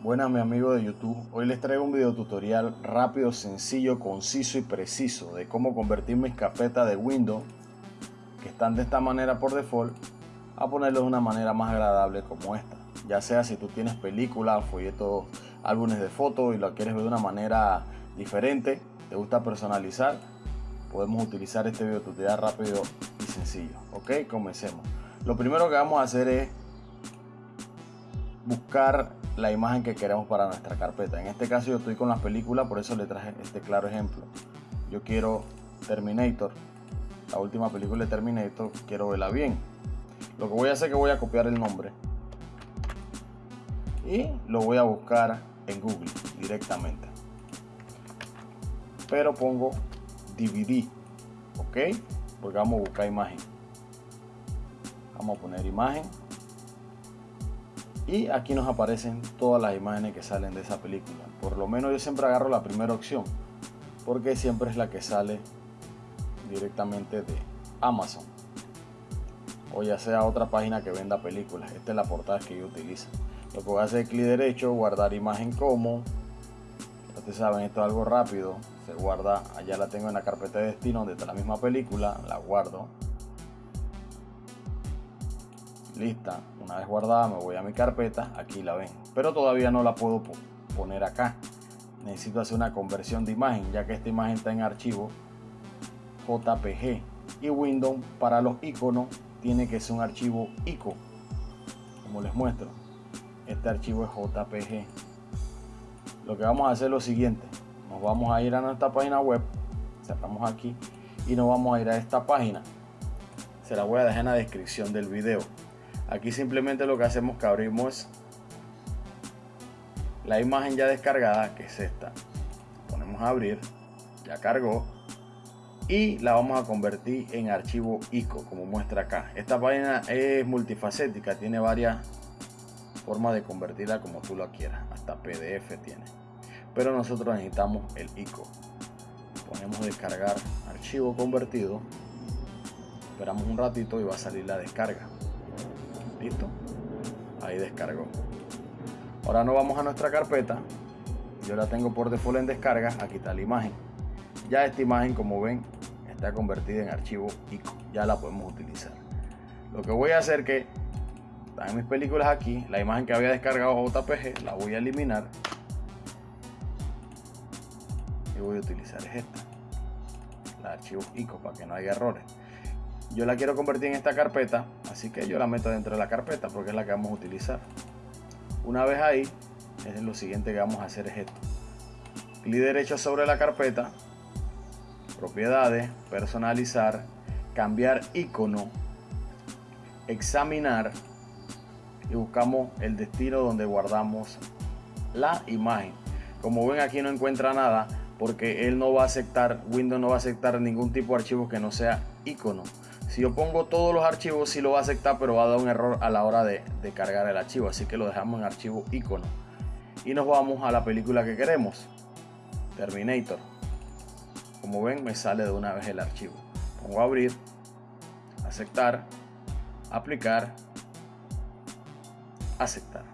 Buenas mi amigo de YouTube, hoy les traigo un video tutorial rápido, sencillo, conciso y preciso de cómo convertir mis carpetas de Windows que están de esta manera por default a ponerlos de una manera más agradable como esta. Ya sea si tú tienes películas, folletos, álbumes de fotos y lo quieres ver de una manera diferente, te gusta personalizar, podemos utilizar este video tutorial rápido y sencillo ok, comencemos. Lo primero que vamos a hacer es buscar la imagen que queremos para nuestra carpeta. En este caso yo estoy con las películas, por eso le traje este claro ejemplo. Yo quiero Terminator, la última película de Terminator, quiero verla bien. Lo que voy a hacer es que voy a copiar el nombre y lo voy a buscar en Google directamente. Pero pongo DVD, ok, porque vamos a buscar imagen. Vamos a poner imagen y aquí nos aparecen todas las imágenes que salen de esa película. Por lo menos yo siempre agarro la primera opción porque siempre es la que sale directamente de Amazon o ya sea otra página que venda películas. Esta es la portada que yo utilizo. Lo que voy a hacer es clic derecho guardar imagen como ustedes saben esto es algo rápido. Se guarda allá la tengo en la carpeta de destino donde está la misma película la guardo lista una vez guardada me voy a mi carpeta aquí la ven. Pero todavía no la puedo poner acá. Necesito hacer una conversión de imagen ya que esta imagen está en archivo. JPG y Windows para los iconos tiene que ser un archivo ICO como les muestro. Este archivo es JPG lo que vamos a hacer es lo siguiente. Nos vamos a ir a nuestra página web cerramos aquí y nos vamos a ir a esta página. Se la voy a dejar en la descripción del video Aquí simplemente lo que hacemos que abrimos la imagen ya descargada, que es esta. Ponemos a abrir, ya cargó. Y la vamos a convertir en archivo ICO, como muestra acá. Esta página es multifacética, tiene varias formas de convertirla como tú lo quieras. Hasta PDF tiene. Pero nosotros necesitamos el ICO. Ponemos descargar archivo convertido. Esperamos un ratito y va a salir la descarga listo. Ahí descargó ahora nos vamos a nuestra carpeta. Yo la tengo por default en descarga. Aquí está la imagen. Ya esta imagen como ven está convertida en archivo ICO ya la podemos utilizar. Lo que voy a hacer que están mis películas aquí. La imagen que había descargado JPG la voy a eliminar. Y voy a utilizar esta. La archivo ICO para que no haya errores yo la quiero convertir en esta carpeta así que yo la meto dentro de la carpeta porque es la que vamos a utilizar. Una vez ahí es lo siguiente que vamos a hacer es esto. Clic derecho sobre la carpeta propiedades personalizar cambiar icono examinar y buscamos el destino donde guardamos la imagen. Como ven aquí no encuentra nada porque él no va a aceptar Windows no va a aceptar ningún tipo de archivo que no sea icono si yo pongo todos los archivos, sí lo va a aceptar, pero va a dar un error a la hora de, cargar el archivo. Así que lo dejamos en archivo icono. Y nos vamos a la película que queremos. Terminator. Como ven, me sale de una vez el archivo. Pongo abrir, aceptar, aplicar, aceptar.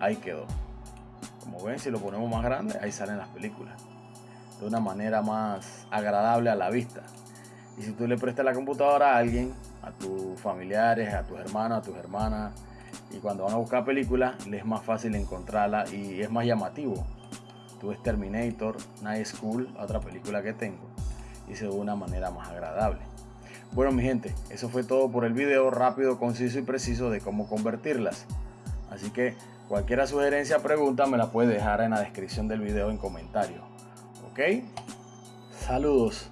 Ahí quedó. Como ven, si lo ponemos más grande, ahí salen las películas. De una manera más agradable a la vista. Y si tú le prestas la computadora a alguien, a tus familiares, a tus hermanos, a tus hermanas, y cuando van a buscar películas, les es más fácil encontrarla y es más llamativo. Tú ves Terminator, Night School, otra película que tengo, y se ve una manera más agradable. Bueno mi gente, eso fue todo por el video rápido, conciso y preciso de cómo convertirlas. Así que cualquier sugerencia pregunta me la puedes dejar en la descripción del video en comentarios. ¿Ok? Saludos.